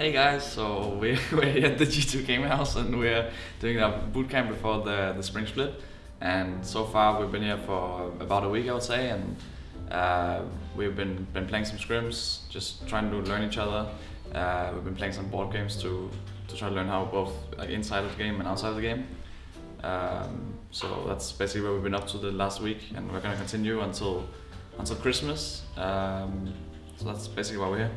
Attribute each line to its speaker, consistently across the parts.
Speaker 1: Hey guys, so we're, we're at the G2 Game House and we're doing a boot camp before the, the spring split. And so far we've been here for about a week I would say and uh, we've been, been playing some scrims, just trying to learn each other. Uh, we've been playing some board games to, to try to learn how both like inside of the game and outside of the game. Um, so that's basically what we've been up to the last week and we're gonna continue until until Christmas. Um, so that's basically why we're here.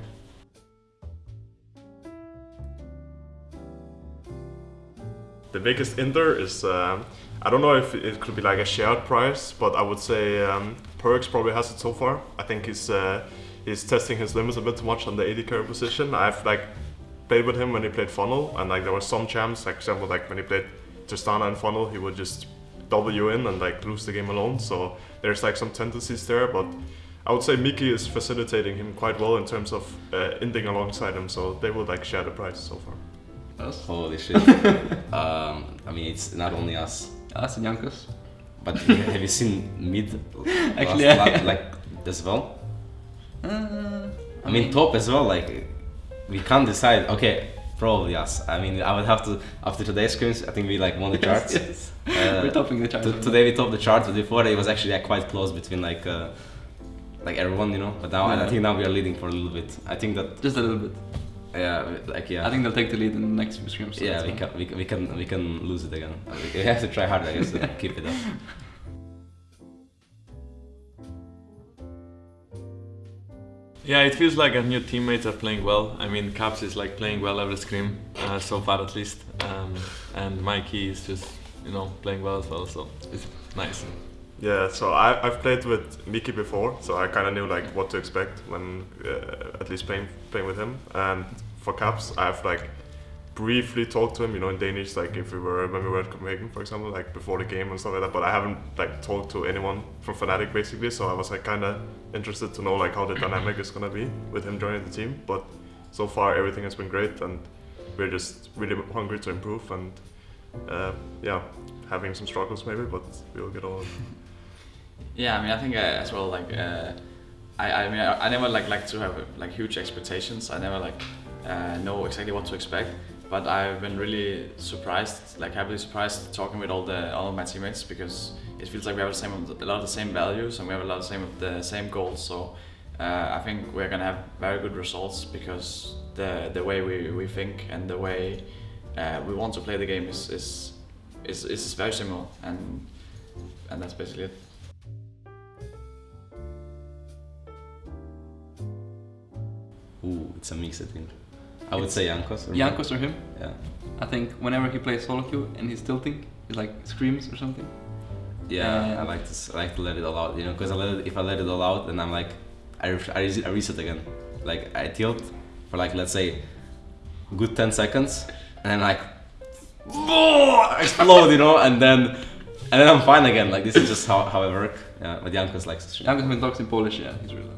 Speaker 2: The biggest inter is, um, I don't know if it could be like a shared price, but I would say um, Perkz probably has it so far. I think he's uh, he's testing his limits a bit too much on the AD carry position. I've like played with him when he played Funnel, and like there were some champs, like example like when he played Tristana and Funnel, he would just double you in and like lose the game alone. So there's like some tendencies there, but I would say Miki is facilitating him quite well in terms of uh, ending alongside him. So they would like share the prize so far.
Speaker 1: Us?
Speaker 3: Holy shit. um, I mean, it's not only us.
Speaker 4: Us and Jankos.
Speaker 3: But have you seen mid
Speaker 4: Actually,
Speaker 3: last,
Speaker 4: yeah.
Speaker 3: like as well?
Speaker 4: Uh,
Speaker 3: I mean, top as well. Like we can't decide. Okay, probably us. I mean, I would have to after today's scrims. I think we like won the charts.
Speaker 4: yes.
Speaker 3: Uh,
Speaker 4: We're topping the charts.
Speaker 3: today we topped the chart. But before it was actually like, quite close between like uh, like everyone, you know. But now I think now we are leading for a little bit. I think that
Speaker 4: Just a little bit.
Speaker 3: Yeah, like yeah.
Speaker 4: I think they'll take the lead in the next few scrims. so
Speaker 3: yeah, we can, we, can- we can we can lose it again. We have to try harder, I guess, to keep it up.
Speaker 5: Yeah, it feels like our new teammates are playing well. I mean, Caps is like playing well every scrim, uh, so far at least. Um, and Mikey is just, you know, playing well as well, so it's nice.
Speaker 2: Yeah, so I, I've played with Miki before, so I kind of knew like what to expect when uh, at least playing playing with him. And for Caps, I've like briefly talked to him, you know, in Danish, like if we were when we were at Copenhagen, for example, like before the game and stuff like that. But I haven't like talked to anyone from Fnatic basically, so I was like kind of interested to know like how the dynamic is gonna be with him joining the team. But so far everything has been great, and we're just really hungry to improve and uh, yeah, having some struggles maybe, but we'll get on.
Speaker 1: Yeah, I mean, I think uh, as well, like, uh, I, I mean, I, I never like like to have like huge expectations. I never like uh, know exactly what to expect. But I've been really surprised, like happily surprised, talking with all the all of my teammates because it feels like we have the same a lot of the same values and we have a lot of the same the same goals. So uh, I think we're gonna have very good results because the the way we, we think and the way uh, we want to play the game is is is, is very similar and and that's basically it.
Speaker 3: Ooh, it's a mix, I think. I would say Jankos. or-
Speaker 4: Jankos or him.
Speaker 3: Yeah.
Speaker 4: I think whenever he plays solo queue and he's tilting, he like screams or something.
Speaker 3: Yeah,
Speaker 4: Uh,
Speaker 3: I like to s- I like to let it all out, you know, because I let it, if I let it all out, then I'm like, I, I, I reset again. Like I tilt for like let's say, good ten seconds, and then like, explode, you know, and then and then I'm fine again. Like this is just how, how I work. Yeah, but Jankos likes to stream.
Speaker 4: Jankos when he talks in Polish, yeah, he's really.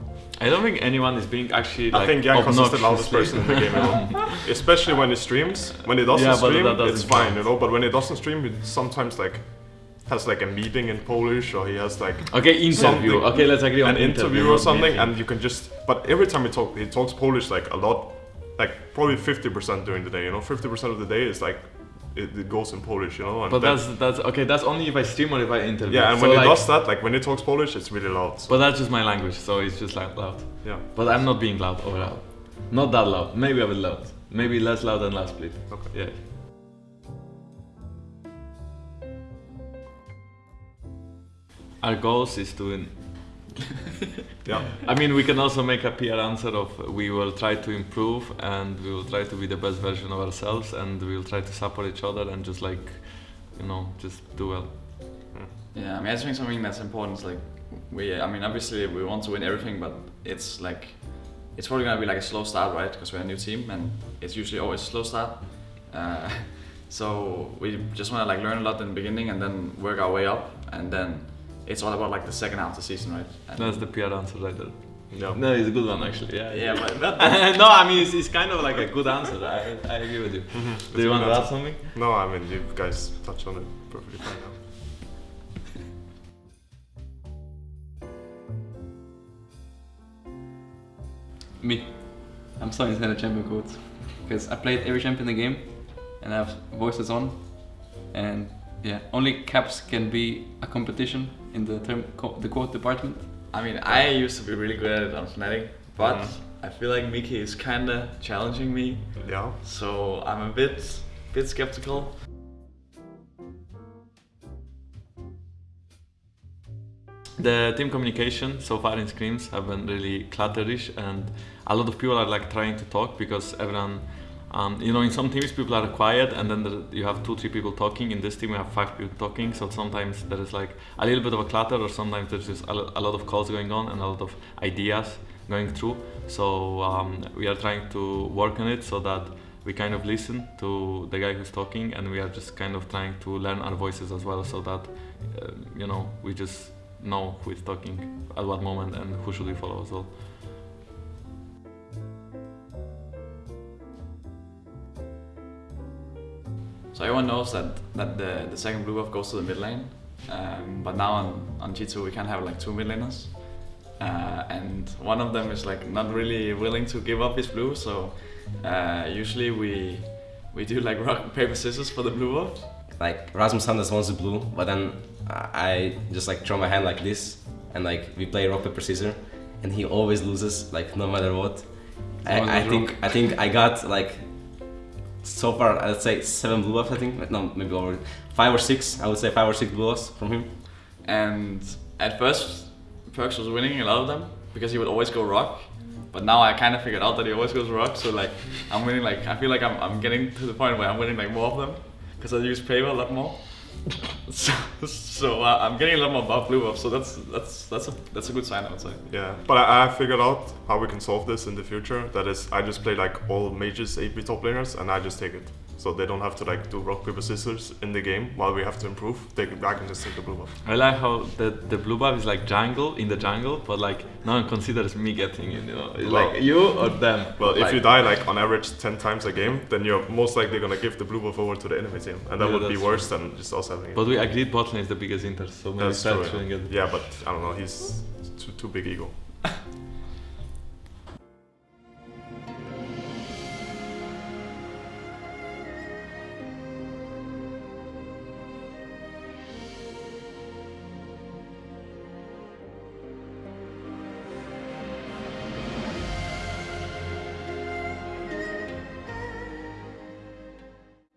Speaker 5: I don't think anyone is being actually like
Speaker 2: I think Jankos is the loudest person in the game, you know? especially when he streams. When he doesn't
Speaker 5: Yeah,
Speaker 2: stream,
Speaker 5: doesn't
Speaker 2: it's fine,
Speaker 5: count.
Speaker 2: you know. But when he doesn't stream, he sometimes like has like a meeting in Polish, or he has like
Speaker 5: Okay, interview. Okay, let's agree on
Speaker 2: an interview
Speaker 5: not
Speaker 2: or something,
Speaker 5: meeting.
Speaker 2: and you can just. But every time he talk, he talks Polish like a lot, like probably fifty percent during the day. You know, fifty percent of the day is like it, it goes in Polish, you know. And
Speaker 5: But
Speaker 2: then-
Speaker 5: that's that's okay. That's only if I stream or if I interview.
Speaker 2: yeah, and
Speaker 5: So,
Speaker 2: when
Speaker 5: like,
Speaker 2: he does that, like when it talks Polish, it's really loud. So,
Speaker 5: But that's just my language, so it's just like loud.
Speaker 2: yeah,
Speaker 5: But I'm not being loud overall. Not that loud. Maybe a bit loud. Maybe less loud than last split.
Speaker 2: okay.
Speaker 5: Yeah. Our goals is to. In-
Speaker 2: Yeah,
Speaker 5: I mean, we can also make a PR answer of we will try to improve and we will try to be the best version of ourselves and we will try to support each other and just like, you know, just do well.
Speaker 1: Yeah, I mean, I think something that's important is like we. I mean, obviously we want to win everything, but it's like it's probably gonna be like a slow start, right? Because we're a new team, and it's usually always a slow start. Uh, so we just want to like learn a lot in the beginning, and then work our way up, and then it's all about like the second half of the season, right? And
Speaker 5: That's the PR answer right there.
Speaker 2: yeah.
Speaker 5: No, it's a good one actually. Yeah.
Speaker 1: yeah, but, but
Speaker 5: no, I mean it's, it's kind of like a good answer. I, I agree with you.
Speaker 2: Mm-hmm.
Speaker 5: Do you want to add something?
Speaker 2: No, I mean you guys touched on it perfectly fine now.
Speaker 4: Me. I'm starting to say the champion quotes. because I played every champion in the game, and I have voices on, and yeah, only Caps can be a competition in the term co- the quote department.
Speaker 1: I mean, I used to be really good at it on Fnatic, but
Speaker 2: Mhm.
Speaker 1: I feel like Miki is kinda challenging me,
Speaker 2: Yeah.
Speaker 1: so I'm a bit, bit skeptical.
Speaker 5: The team communication so far in scrims have been really clutterish and a lot of people are like trying to talk because everyone, um, you know, in some teams people are quiet, and then there, you have two, three people talking. In this team, we have five people talking, so sometimes there is like a little bit of a clatter, or sometimes there's just a, a lot of calls going on and a lot of ideas going through. So um, we are trying to work on it so that we kind of listen to the guy who's talking, and we are just kind of trying to learn our voices as well, so that uh, you know we just know who is talking at what moment and who should we follow as well.
Speaker 1: So everyone knows that, that the, the second blue buff goes to the mid lane, um, but now on, on G2 we can have like two mid laners. Uh, and one of them is like not really willing to give up his blue, so uh, usually we we do like rock paper scissors for the blue buff.
Speaker 3: Like Rasmus Sanders wants the blue, but then I just like throw my hand like this, and like we play rock paper scissors, and he always loses, like no matter what. I, I think I think I got like so far I'd say seven blue buffs. I think no maybe over five or six. I would say five or six blue buffs from him.
Speaker 1: And at first, Perkz was winning a lot of them because he would always go rock. But now I kind of figured out that he always goes rock, so like I'm winning. Like I feel like I'm, I'm getting to the point where I'm winning like more of them because I use paper a lot more. so so uh, I'm getting a lot more buff blue buff. So that's that's that's a that's a good sign I would say.
Speaker 2: Yeah, but I, I figured out how we can solve this in the future. That is, I just play like all mages, AP top laners, and I just take it. So they don't have to like do rock paper scissors in the game while we have to improve. They can, I can just take the blue buff.
Speaker 5: I like how the the blue buff is like jungle in the jungle, but like no one considers me getting it. You know, it's
Speaker 2: Well-
Speaker 5: like you or them.
Speaker 2: Well, if
Speaker 5: Like-
Speaker 2: you die like on average 10 times a game, then you're most likely gonna give the blue buff over to the enemy team, and that
Speaker 5: Yeah,
Speaker 2: would be worse than just us having it.
Speaker 5: But we agreed bot lane is the biggest inter so maybe
Speaker 2: That's true. Yeah. yeah, but I don't know. He's too, too big ego.